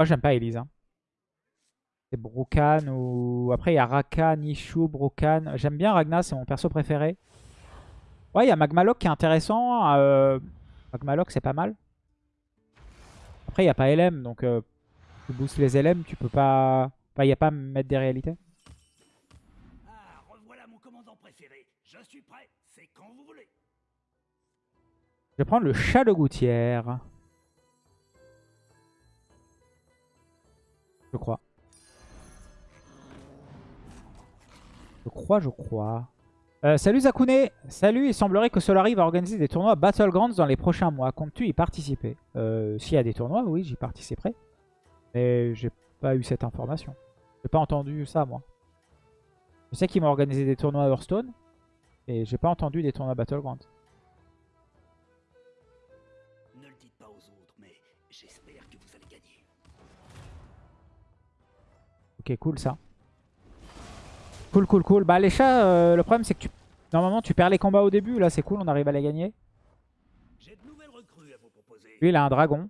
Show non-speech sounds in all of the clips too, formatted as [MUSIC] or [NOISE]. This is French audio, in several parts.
Moi, j'aime pas Elise. C'est Brokan ou... Après, il y a Raka, Nishu, Brokan. J'aime bien Ragna, c'est mon perso préféré. Ouais, il y a Magmalok qui est intéressant. Euh... Magmalok, c'est pas mal. Après, il n'y a pas LM, donc euh, tu boostes les LM, tu peux pas... Enfin, il n'y a pas à mettre des réalités. Je vais prendre le chat de gouttière. Je crois. Je crois, je crois. Euh, salut Zakune Salut, il semblerait que Solari va organiser des tournois Battlegrounds dans les prochains mois. Comptes-tu y participer? Euh, S'il y a des tournois, oui, j'y participerai. Mais j'ai pas eu cette information. J'ai pas entendu ça, moi. Je sais qu'ils m'ont organisé des tournois Hearthstone. Et j'ai pas entendu des tournois Battlegrounds. Ok, cool ça. Cool, cool, cool. Bah les chats, euh, le problème c'est que tu... Normalement tu perds les combats au début. Là c'est cool, on arrive à les gagner. J'ai de nouvelles recrues à vous proposer. Lui il a un dragon.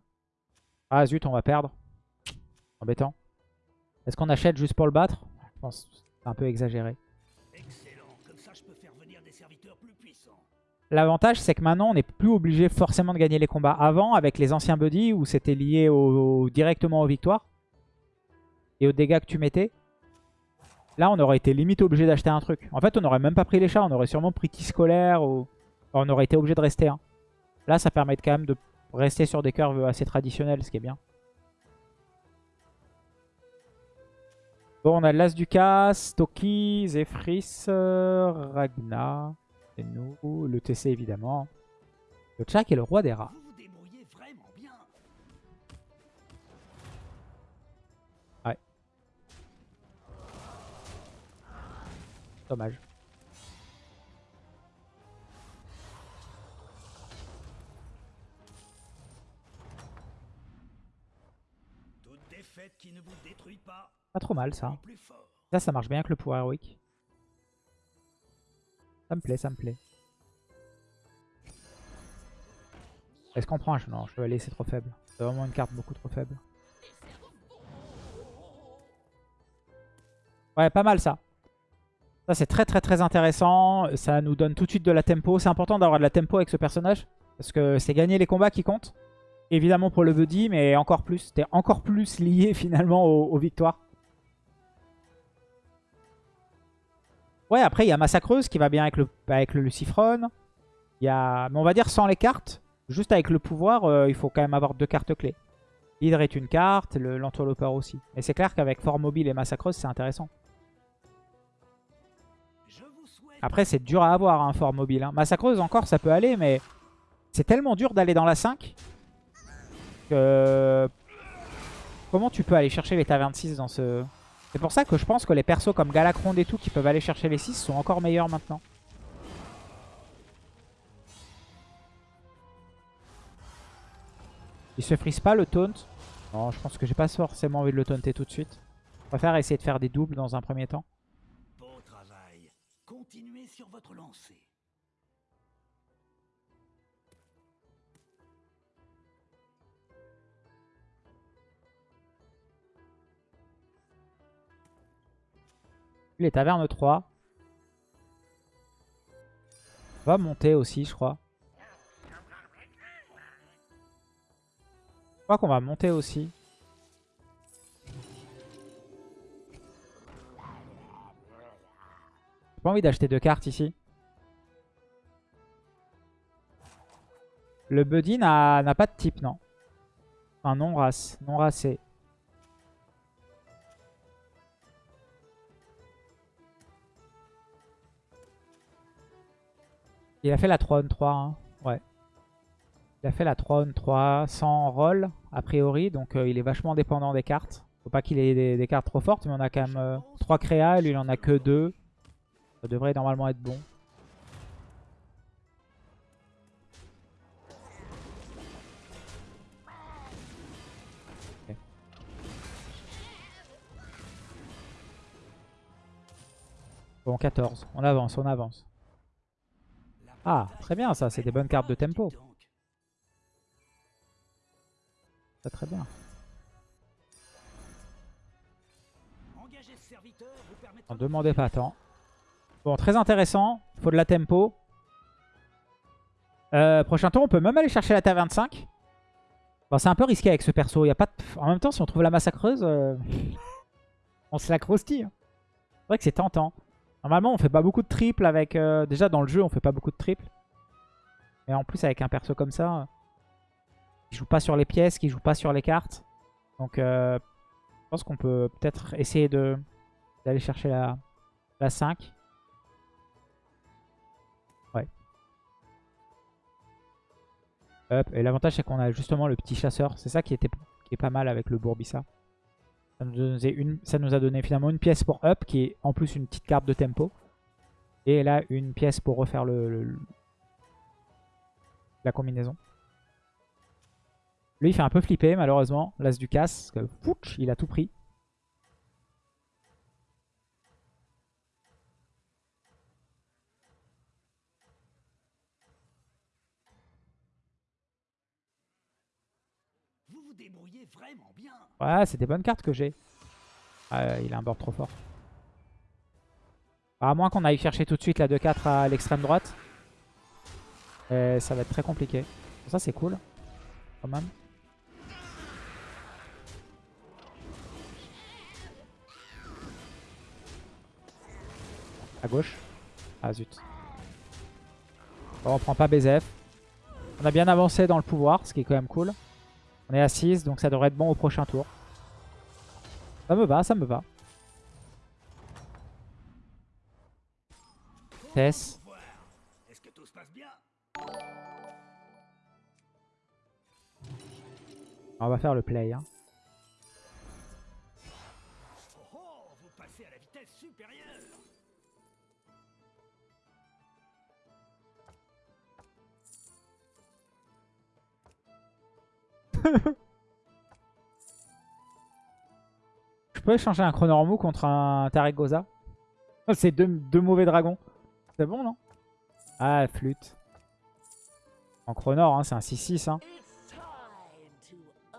Ah zut, on va perdre. Embêtant. Est-ce qu'on achète juste pour le battre? Je pense que c'est un peu exagéré. L'avantage c'est que maintenant on n'est plus obligé forcément de gagner les combats. Avant avec les anciens buddies où c'était lié au... directement aux victoires. Et aux dégâts que tu mettais. Là, on aurait été limite obligé d'acheter un truc. En fait, on n'aurait même pas pris les chats. On aurait sûrement pris qui scolaire ou... On aurait été obligé de rester. Là, ça permet quand même de rester sur des curves assez traditionnelles, ce qui est bien. Bon, on a l'As du Casse, Toki, Zephrys, euh, Ragna, et nous, le TC évidemment. Le Tchak est le roi des rats. Dommage. Toute défaite qui ne vous détruit pas. Pas trop mal ça. Ça, ça marche bien avec le pouvoir héroïque. Ça me plaît, ça me plaît. Est-ce qu'on prend un Non, chevalier c'est trop faible. C'est vraiment une carte beaucoup trop faible. Ouais, pas mal ça. Ça c'est très très très intéressant. Ça nous donne tout de suite de la tempo. C'est important d'avoir de la tempo avec ce personnage. Parce que c'est gagner les combats qui comptent. Évidemment pour le buddy, mais encore plus. T'es encore plus lié [LAUGHS] finalement aux, victoires. Ouais, après, il y a Massacreuse qui va bien avec le, avec le Lucifron. Il y a... Mais on va dire sans les cartes, juste avec le pouvoir, euh, il faut quand même avoir deux cartes clés. Hydre est une carte, le- l'entourlopeur aussi. Et c'est clair qu'avec Fort Mobile et Massacreuse, c'est intéressant. Après, c'est dur à avoir, un Fort Mobile. hein. Massacreuse, encore, ça peut aller, mais c'est tellement dur d'aller dans la 5 que... Comment tu peux aller chercher les tavernes 6 dans ce... C'est pour ça que je pense que les persos comme Galacronde et tout qui peuvent aller chercher les 6 sont encore meilleurs maintenant. Il se frise pas le taunt? Non, je pense que j'ai pas forcément envie de le taunter tout de suite. Je préfère essayer de faire des doubles dans un premier temps. Sur votre lancée. Les tavernes 3. On va monter aussi, je crois. Je crois qu'on va monter aussi. J'ai pas envie d'acheter deux cartes ici? Le buddy n'a pas de type, non? Un non-race, non-racé. Il a fait la 3 on 3, hein. ouais. Il a fait la 3 on 3 sans roll, a priori, donc euh, il est vachement dépendant des cartes. Faut pas qu'il ait des, cartes trop fortes, mais on a quand même 3 créas, et lui il en a que 2. Ça devrait normalement être bon. Bon, 14. On avance, on avance. Ah, très bien ça, c'est des bonnes cartes de tempo. Ça très bien. On demandait pas tant. Bon, très intéressant. Faut de la tempo. Euh, prochain tour, on peut même aller chercher la taverne 5. Bon, c'est un peu risqué avec ce perso. Y a pas En même temps, si on trouve la massacreuse, euh, [LAUGHS] on se la croustille. hein. C'est vrai que c'est tentant. Normalement, on fait pas beaucoup de triples avec... euh, Déjà, dans le jeu, on fait pas beaucoup de triples. Et en plus, avec un perso comme ça, qui joue pas sur les pièces, qui joue pas sur les cartes. Donc, je pense qu'on peut peut-être essayer d'aller chercher la, la 5. Et l'avantage, c'est qu'on a justement le petit chasseur. C'est ça qui, est pas mal avec le Bourbissa. Ça nous, une, ça nous a donné finalement une pièce pour up, qui est en plus une petite carte de tempo. Et là, une pièce pour refaire le, la combinaison. Lui, il fait un peu flipper, malheureusement. L'as du casse, que il a tout pris. Ouais, c'est des bonnes cartes que j'ai. Ah, il a un board trop fort. À moins qu'on aille chercher tout de suite la 2-4 à l'extrême droite. Et ça va être très compliqué. Ça, c'est cool. Quand même. À gauche. Ah zut. Bon, on prend pas BZF. On a bien avancé dans le pouvoir, ce qui est quand même cool. On est à 6, donc ça devrait être bon au prochain tour. Ça me va, ça me va. Tess. On va faire le play. hein. [LAUGHS] Je peux échanger un Chronormou contre un Tarek Oh, C'est deux, mauvais dragons. C'est bon, non? Ah, flûte. En Chronor, hein, c'est un 6-6. Hein. On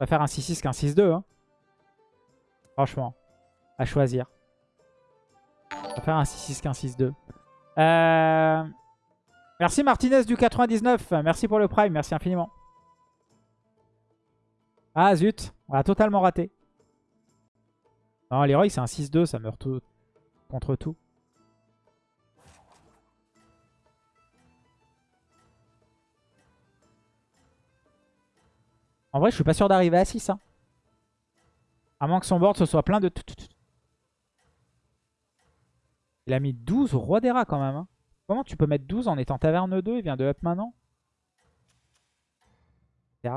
va faire un 6-6 qu'un 6-2. Hein. Franchement, à choisir. On va faire un 6-6 qu'un 6-2. Euh... Merci Martinez du 99. Merci pour le prime. Merci infiniment. Ah zut, on a totalement raté. Non, Leroy c'est un 6-2, ça meurt tout contre tout. En vrai, je suis pas sûr d'arriver à 6. Hein. À moins que son board ce soit plein de... Il a mis 12 au roi des rats quand même. hein. Comment tu peux mettre 12 en étant taverne 2 Il vient de up maintenant.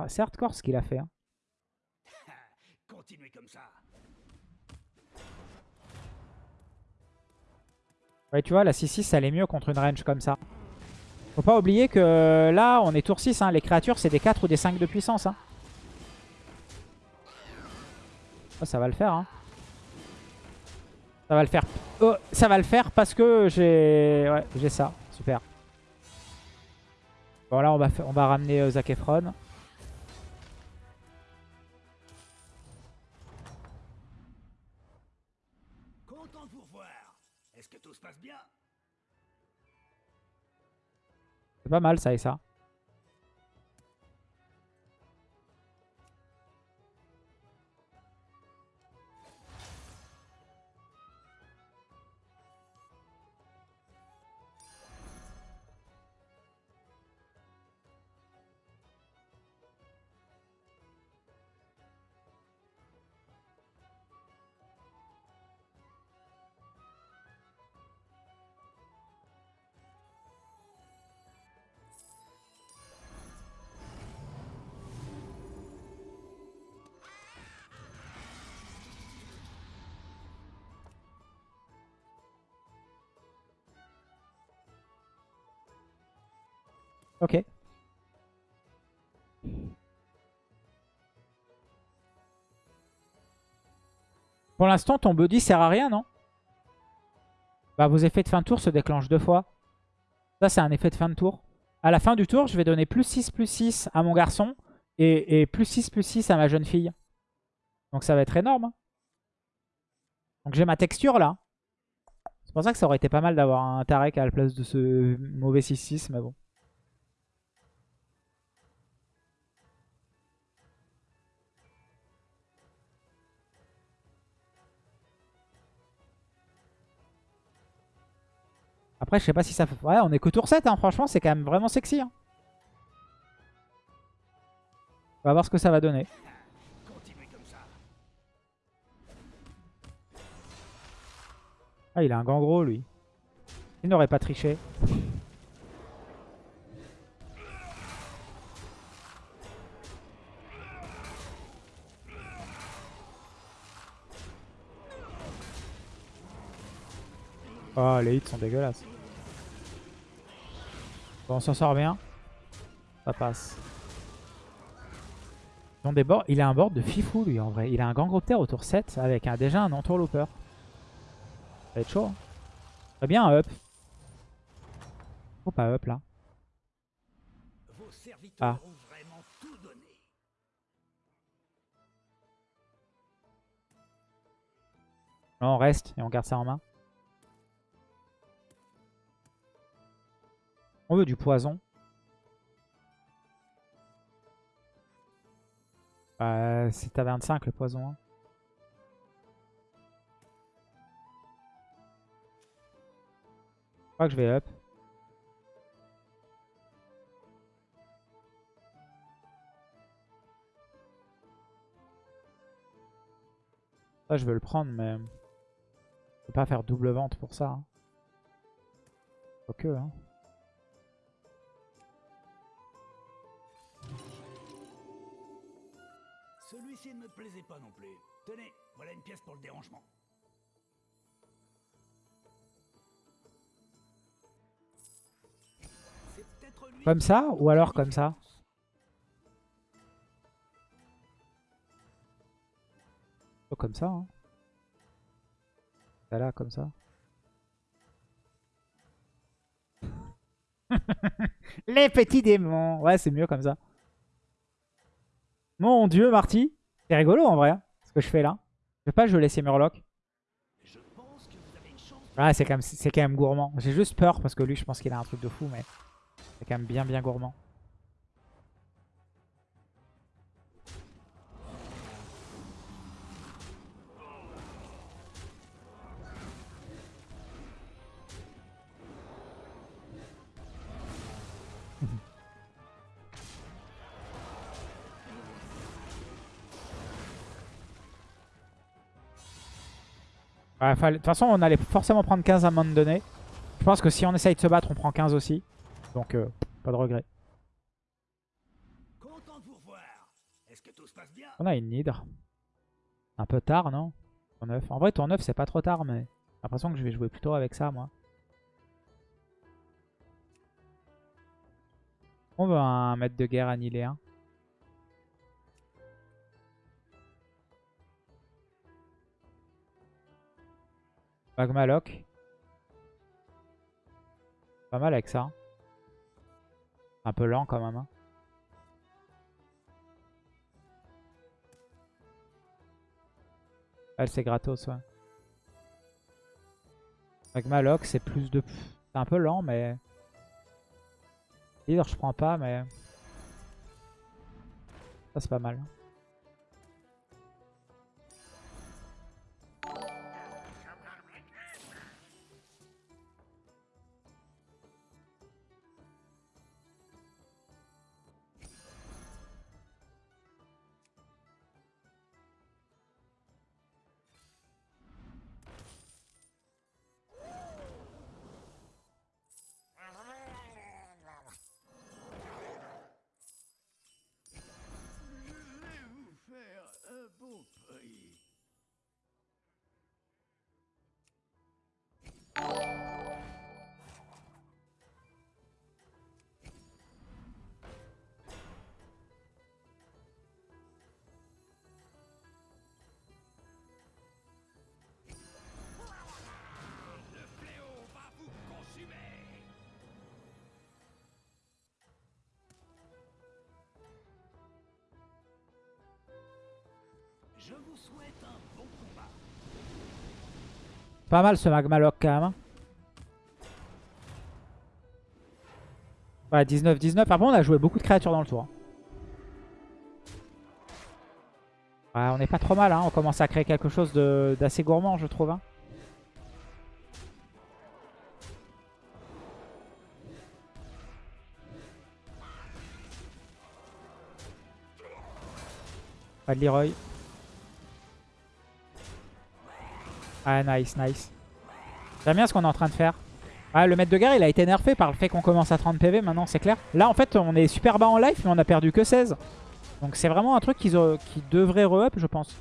C'est hardcore ce qu'il a fait. hein. [LAUGHS] Continuez comme ça. Ouais, tu vois, la 6-6, ça allait mieux contre une range comme ça. Faut pas oublier que là, on est tour 6. hein. Les créatures, c'est des 4 ou des 5 de puissance. hein. Oh, ça va le faire. hein. Ça va le faire. Oh, ça va le faire parce que j'ai ouais, j'ai ça. Super. Bon, là, on va, on va ramener euh, Zac Efron. Content de vous revoir. Est-ce que tout se passe bien? C'est pas mal, ça et ça. Ok. Pour l'instant, ton buddy sert à rien, non? Bah, vos effets de fin de tour se déclenchent deux fois. Ça, c'est un effet de fin de tour. À la fin du tour, je vais donner plus 6, plus 6 à mon garçon et, et plus 6, plus 6 à ma jeune fille. Donc ça va être énorme. hein. Donc j'ai ma texture là. C'est pour ça que ça aurait été pas mal d'avoir un Tarek à la place de ce mauvais 6-6, mais bon. Après, je sais pas si ça. Ouais, on est que tour 7, hein. franchement, c'est quand même vraiment sexy. hein. On va voir ce que ça va donner. Ah, il a un gant gros, lui. Il n'aurait pas triché. Oh, les hits sont dégueulasses. Bon, on s'en sort bien. Ça passe. Ils ont des boards- Il a un board de fifou, lui, en vrai. Il a un Gangropter au tour 7 avec un, déjà un entourlooper. Ça va être chaud. hein. Très bien, un up. Oh, pas up, là. Vos serviteurs Ah. ont vraiment tout donné. Non, on reste et on garde ça en main. On veut du poison. Euh, c'est à 25 le poison. hein. Je crois que je vais up. Ça, je veux le prendre, mais... Je peux pas faire double vente pour ça. Hein. Hein. Celui-ci ne me plaisait pas non plus. Tenez, voilà une pièce pour le dérangement. C'est peut-être lui Comme ça ou alors comme ça. Oh, comme ça, hein. Ça là, comme ça. [LAUGHS] Les petits démons Ouais, c'est mieux comme ça. Mon dieu, Marty. C'est rigolo en vrai, hein, ce que je fais là. Je vais pas je laisser Murloc. Ouais, c'est quand, quand même gourmand. J'ai juste peur parce que lui, je pense qu'il a un truc de fou, mais c'est quand même bien, bien gourmand. Ouais, fallait- De toute façon, on allait forcément prendre 15 à un moment donné. Je pense que si on essaye de se battre, on prend 15 aussi. Donc, euh, pas de regret. On a une Nidre. Un peu tard, non? Tour 9. En vrai, tour 9, c'est pas trop tard, mais j'ai l'impression que je vais jouer plutôt avec ça, moi. On veut un maître de guerre annihiléen. Magma Lock. Pas mal avec ça. Un peu lent quand même. hein. Elle, c'est gratos, ouais. Magma Lock, c'est plus de... C'est un peu lent, mais... Leader, je prends pas, mais... Ça, c'est pas mal. Je vous souhaite un bon combat. Pas mal ce Magmaloc quand même. hein. Ouais, 19-19. Après, on a joué beaucoup de créatures dans le tour. Ouais, on n'est pas trop mal. Hein. On commence à créer quelque chose d'assez gourmand, je trouve. hein. Pas de Leroy. Ah, nice, nice. J'aime bien ce qu'on est en train de faire. Ah, le maître de guerre, il a été nerfé par le fait qu'on commence à 30 PV maintenant, c'est clair. Là, en fait, on est super bas en life, mais on a perdu que 16. Donc c'est vraiment un truc qu'ils devrait re-up, je pense.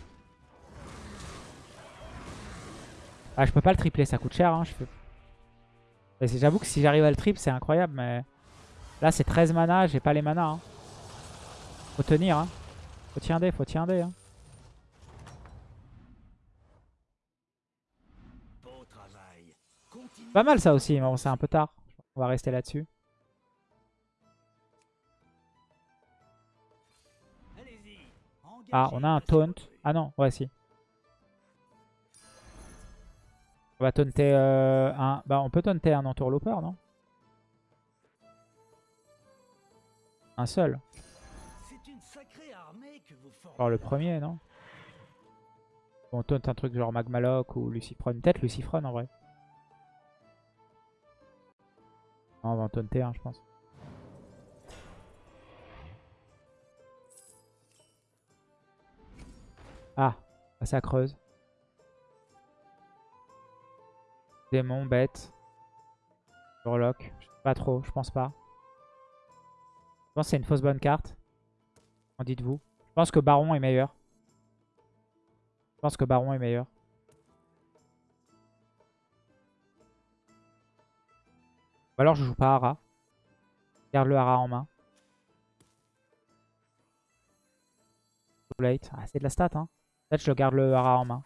Ah, je peux pas le tripler, ça coûte cher. Hein, J'avoue que si j'arrive à le triple, c'est incroyable, mais... Là, c'est 13 mana, j'ai pas les mana. Hein. Faut tenir, hein. Faut tirer, faut tirer. Hein. Beau travail. Continue. Pas mal ça aussi, mais bon, c'est un peu tard. On va rester là-dessus. Ah, on a un taunt. Ah non, ouais, si. On va taunter euh, un... Bah, on peut taunter un entourlooper, non? Un seul. Genre le premier, non? On taunt un truc genre Magmaloc ou Lucifron. Peut-être Lucifron en vrai. Non, on va en taunter un, je pense. Ah, ça creuse. Démon, bête. Warlock. Pas trop, je pense pas. Je pense que c'est une fausse bonne carte. En dites-vous? Je pense que Baron est meilleur. Je pense que Baron est meilleur. Ou alors je joue pas Hara. Garde le Hara en main. Ah, c'est de la stat, hein. Peut-être je garde le Hara en main.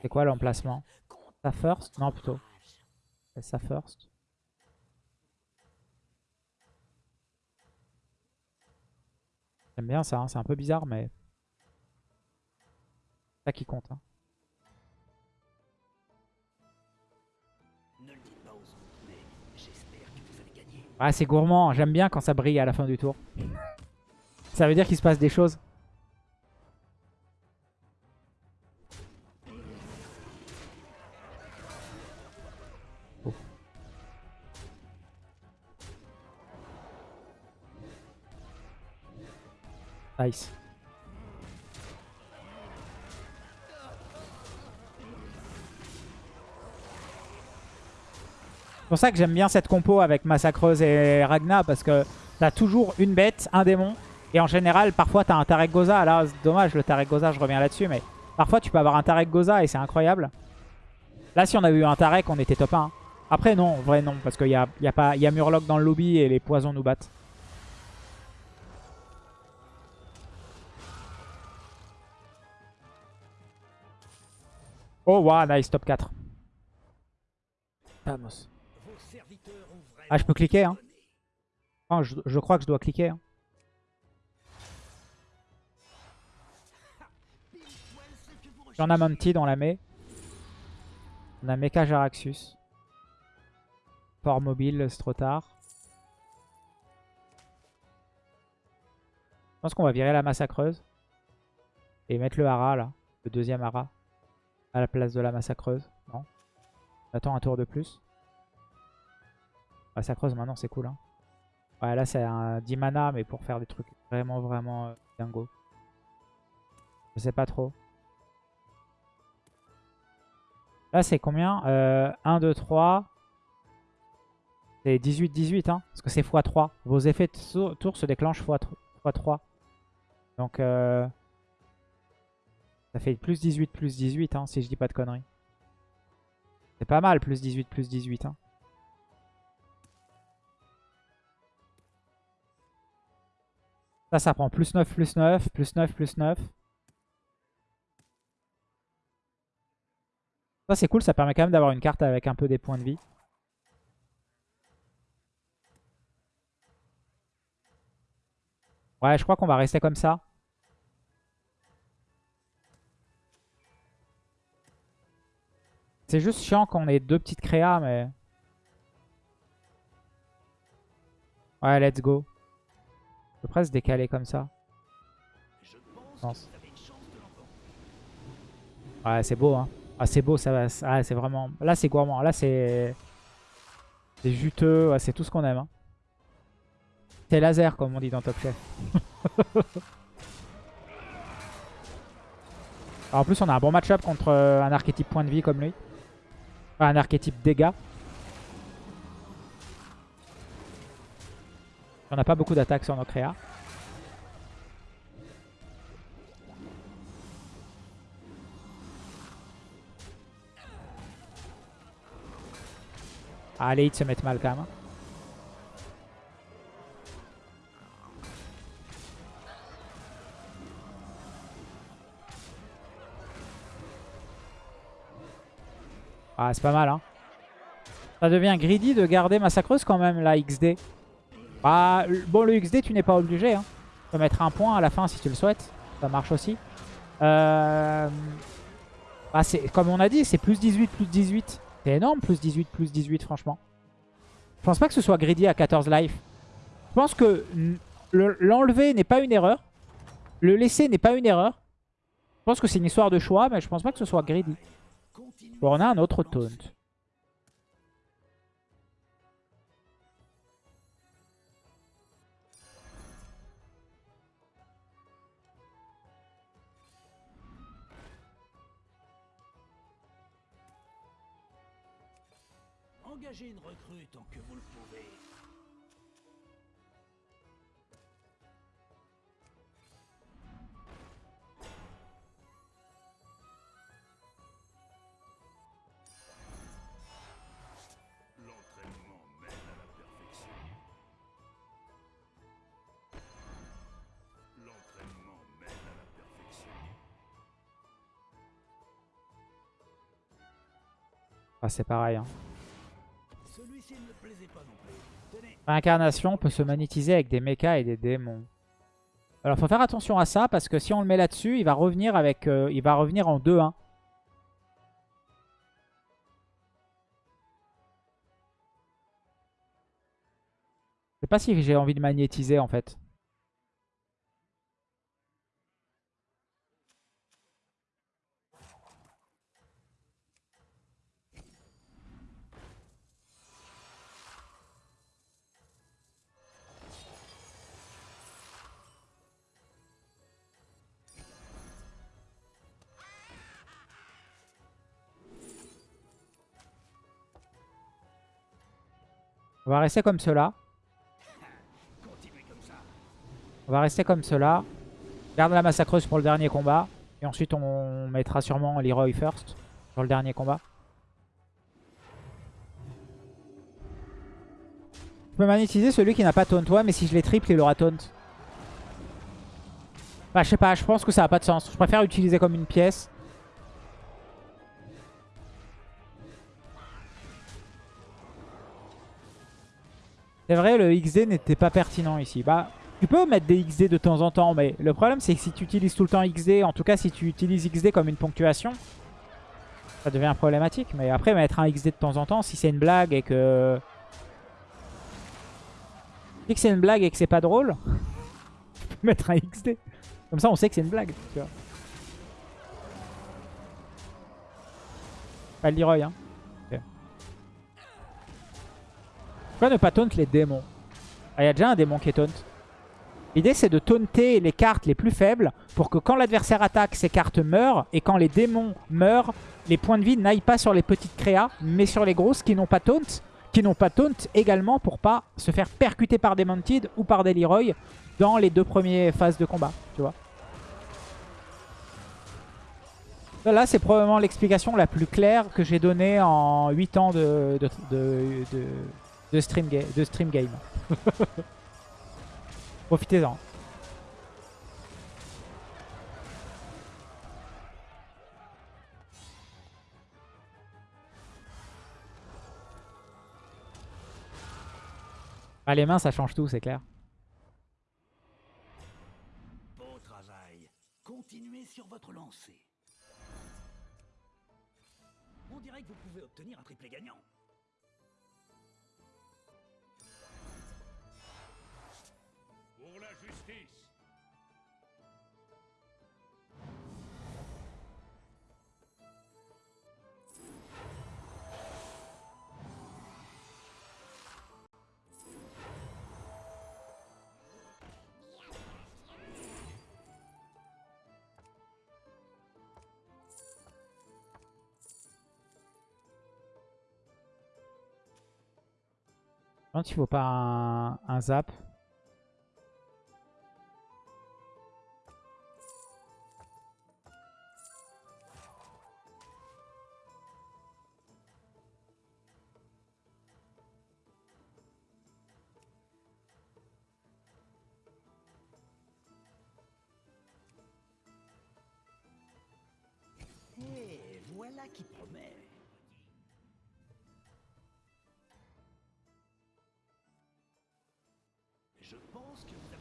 C'est quoi l'emplacement? Ça first? Non, plutôt. Ça first. J'aime bien ça, hein, c'est un peu bizarre, mais... C'est ça qui compte. hein. Ah, c'est gourmand, j'aime bien quand ça brille à la fin du tour. ça veut dire qu'il se passe des choses. Oh. Nice. C'est pour ça que j'aime bien cette compo avec Massacreuse et Ragna parce que t'as toujours une bête, un démon et en général parfois t'as un Tarek Goza. Là dommage le Tarek Goza, je reviens là-dessus mais parfois tu peux avoir un Tarek Goza et c'est incroyable. Là si on avait eu un Tarek on était top 1. Après non, vrai non parce qu'il y a, y a, y a Murloc dans le lobby et les poisons nous battent. Oh wow, nice, top 4. Vamos. Vos serviteurs ont vraiment Ah, je peux cliquer, hein. je, crois que je dois cliquer. hein. J'en ai. Mounted, on la met. On a Mecha Jaraxus. Port mobile, c'est trop tard. Je pense qu'on va virer la massacreuse. Et mettre le hara là. Le deuxième hara. À la place de la massacreuse. Non. On attend un tour de plus. Massacreuse maintenant c'est cool. Hein. Ouais là c'est un 10 mana mais pour faire des trucs vraiment vraiment euh, dingo. Je sais pas trop. Là, c'est combien euh, 1, 2, 3. C'est 18, 18, hein. Parce que c'est x3. Vos effets de tour se déclenchent x3. Donc, euh, ça fait plus 18, plus 18, hein, si je dis pas de conneries. C'est pas mal, plus 18, plus 18, hein. Ça, ça prend plus 9, plus 9, plus 9, plus 9. Ça, c'est cool. Ça permet quand même d'avoir une carte avec un peu des points de vie. Ouais, je crois qu'on va rester comme ça. C'est juste chiant qu'on ait deux petites créas, mais... Ouais, let's go. Je peux presque comme ça. Ouais, c'est beau, hein. Ah, c'est beau, ça va. Ah, c'est vraiment... Là, c'est gourmand. Là, c'est... Juteux. C'est tout ce qu'on aime. hein. C'est laser, comme on dit dans Top Chef. [LAUGHS] En plus, on a un bon match-up contre euh, un archétype point de vie comme lui. Enfin, un archétype dégâts. On n'a pas beaucoup d'attaques sur nos créas. Ah, les hits se mettent mal quand même. hein. Ah, c'est pas mal, hein. Ça devient greedy de garder Massacreuse quand même, la XD. Ah, l- bon, le XD, tu n'es pas obligé. Hein. Tu peux mettre un point à la fin si tu le souhaites. Ça marche aussi. Euh... Ah, c'est- comme on a dit, c'est plus 18, plus 18. C'est énorme, plus 18, plus 18, franchement. Je pense pas que ce soit greedy à 14 life. Je pense que l'enlever n'est pas une erreur. Le laisser n'est pas une erreur. Je pense que c'est une histoire de choix, mais je pense pas que ce soit greedy. Bon, on a un autre taunt. Ah, c'est pareil. Hein. Réincarnation peut se magnétiser avec des mechas et des démons. Alors faut faire attention à ça parce que si on le met là-dessus, il va revenir avec, euh, il va revenir en 2-1. Je sais pas si j'ai envie de magnétiser en fait. On va rester comme cela. On va rester comme cela. Garde la massacreuse pour le dernier combat. Et ensuite on mettra sûrement Leroy first sur le dernier combat. Je peux magnétiser celui qui n'a pas taunt. Ouais, mais si je les triple, il aura taunt. Bah, je sais pas, je pense que ça n'a pas de sens. Je préfère utiliser comme une pièce. C'est vrai, le XD n'était pas pertinent ici. Bah, tu peux mettre des XD de temps en temps, mais le problème c'est que si tu utilises tout le temps XD, en tout cas si tu utilises XD comme une ponctuation, ça devient problématique. Mais après, mettre un XD de temps en temps, si c'est une blague et que... Si c'est une blague et que c'est pas drôle, tu [LAUGHS] peux mettre un XD. Comme ça, on sait que c'est une blague, tu vois. Pas le Leroy, hein. Pourquoi ne pas taunt les démons Ah, il y a déjà un démon qui est taunt. L'idée, c'est de taunter les cartes les plus faibles pour que quand l'adversaire attaque, ces cartes meurent. Et quand les démons meurent, les points de vie n'aillent pas sur les petites créas, mais sur les grosses qui n'ont pas taunt. Qui n'ont pas taunt également pour pas se faire percuter par des Mantid ou par des Leroy dans les deux premières phases de combat. Tu vois Là, c'est probablement l'explication la plus claire que j'ai donnée en 8 ans de- de stream, ga- de stream game. [LAUGHS] Profitez-en. Ah, les mains, ça change tout, c'est clair. Beau travail. Continuez sur votre lancée. On dirait dirait que vous pouvez obtenir un triplé gagnant. Me demande s'il faut pas un zap.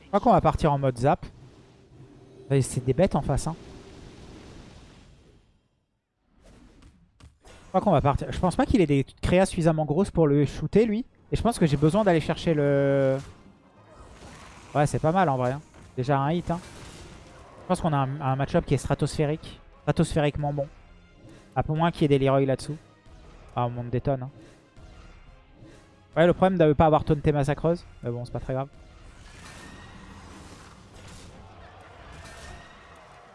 Je crois qu'on va partir en mode zap. C'est des bêtes en face. Hein. Je crois qu'on va partir. Je pense pas qu'il ait des créas suffisamment grosses pour le shooter lui. Et je pense que j'ai besoin d'aller chercher le... Ouais c'est pas mal en vrai. hein. Déjà un hit. Hein. Je pense qu'on a un, un match-up qui est stratosphérique. Stratosphériquement bon. À peu moins qu'il y ait des Leroy là-dessous. Ah on monte des tonnes. hein. Ouais le problème de ne pas avoir taunté Massacreuse. Mais bon c'est pas très grave.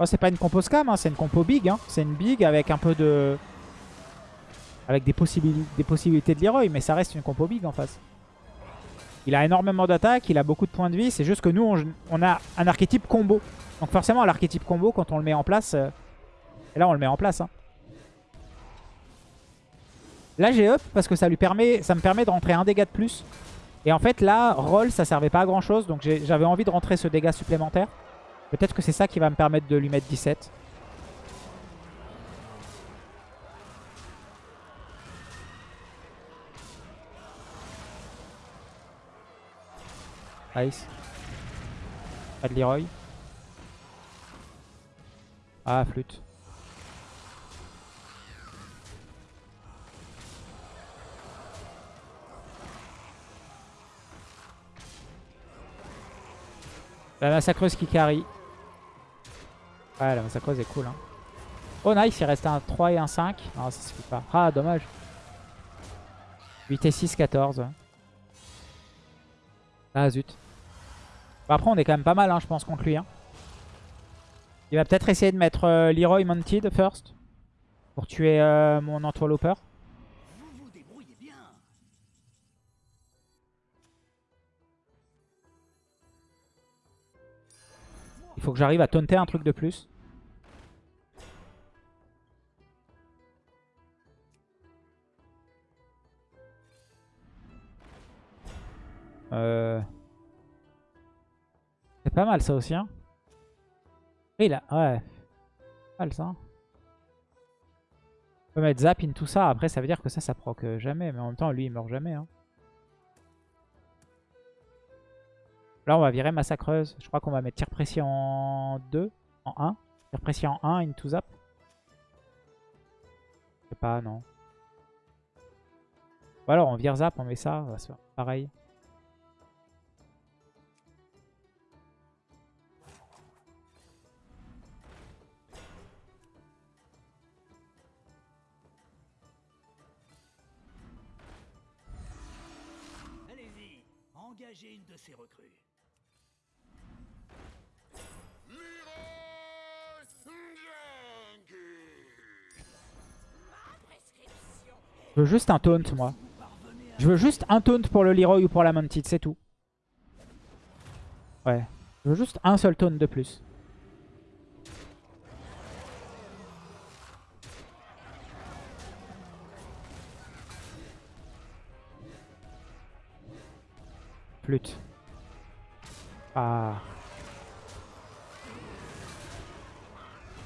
Oh, c'est pas une compo scam, hein, c'est une compo big. Hein. C'est une big avec un peu de... Avec des, possibili- des possibilités de Leroy, mais ça reste une compo big en face. Il a énormément d'attaque, il a beaucoup de points de vie. C'est juste que nous, on, a un archétype combo. Donc forcément, l'archétype combo, quand on le met en place... euh, Et là, on le met en place. hein. Là, j'ai up parce que ça, lui permet, ça me permet de rentrer un dégât de plus. Et en fait, là, roll, ça servait pas à grand chose. Donc j'avais envie de rentrer ce dégât supplémentaire. Peut-être que c'est ça qui va me permettre de lui mettre 17. Nice. Pas de. Ah, flûte. La massacreuse qui carry. Ouais, la massacreuse est cool. Hein. Oh, nice, il reste un 3 et un 5. Non, ça suffit pas. Ah, dommage. 8 et 6, 14. Ah, zut. Bon, après, on est quand même pas mal, hein, je pense, contre lui. hein. Il va peut-être essayer de mettre euh, Leroy Mounted first. Pour tuer euh, mon Entwalloper. Il faut que j'arrive à taunter un truc de plus. Euh... C'est pas mal ça aussi. Hein. Oui, là, ouais. Mal ça. hein. On peut mettre zap in tout ça. Après, ça veut dire que ça, ça proc jamais. Mais en même temps, lui, il meurt jamais. Hein. Là, on va virer massacreuse. Je crois qu'on va mettre tir précis en 2, en 1. Tir précis en 1, into zap. Je sais pas, non. Ou alors on vire zap, on met ça, ça va se pareil. Engagez une de ces recrues. Je veux juste un taunt, moi. Je veux juste un taunt pour le Leroy ou pour la Mounted, c'est tout. Ouais. Je veux juste un seul taunt de plus. Flûte. Ah.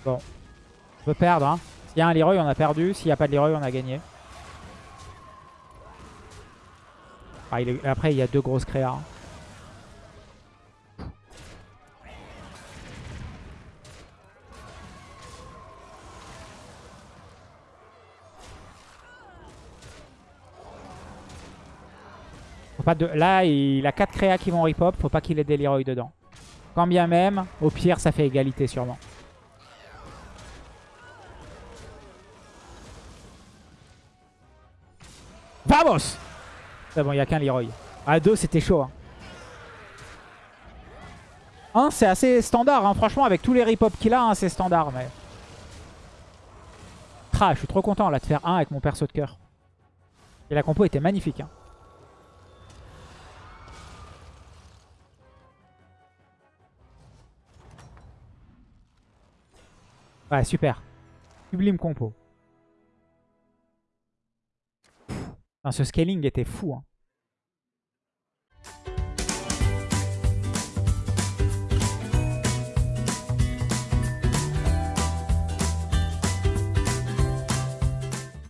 Bon. Je peux perdre, hein. S'il y a un Leroy, on a perdu. S'il n'y a pas de Leroy, on a gagné. Ah, après, il y a deux grosses créas. Faut pas de... Là, il a 4 créas qui vont rip-hop. Faut pas qu'il ait des Leroy dedans. Quand bien même, au pire, ça fait égalité sûrement. Vamos c'est bon, il n'y a qu'un Leroy. À 2, c'était chaud. Hein. Un, c'est assez standard. Hein. Franchement, avec tous les rip-hop qu'il a, hein, c'est standard. Mais... Ah, je suis trop content là de faire 1 avec mon perso de cœur. Et la compo était magnifique. Hein. Ouais, super. Sublime compo. Ce scaling était fou. Hein.